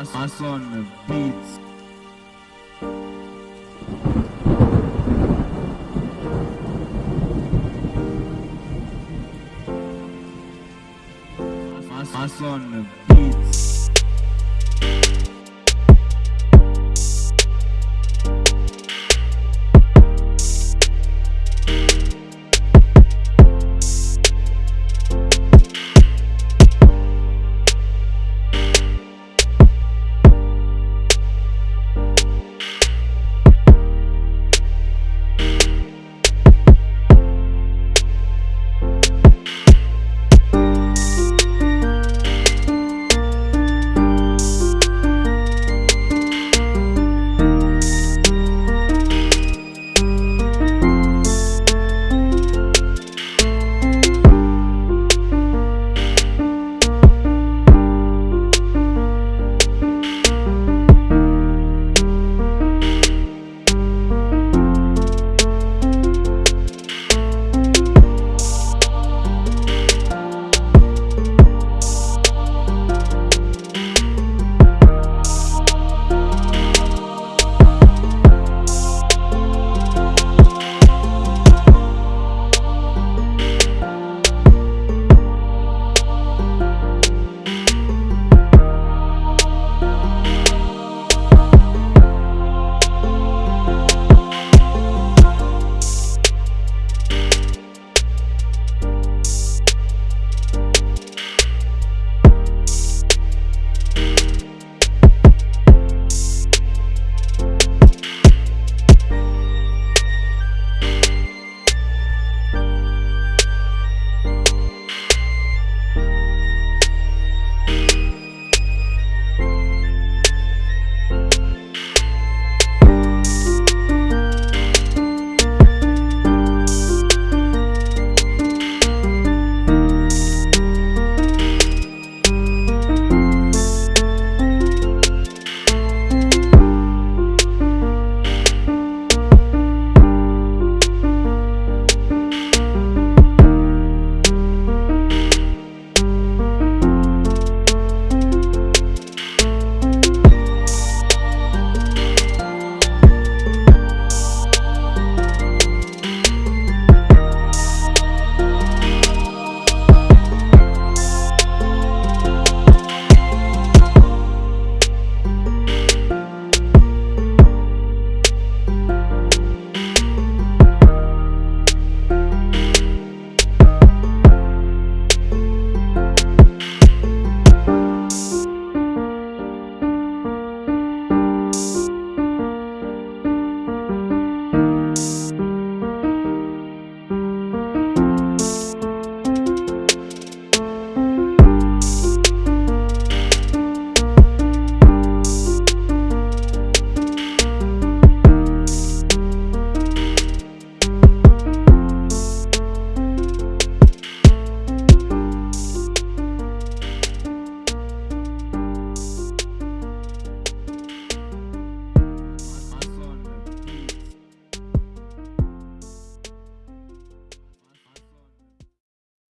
us, us on the beats. Us, us on the beats.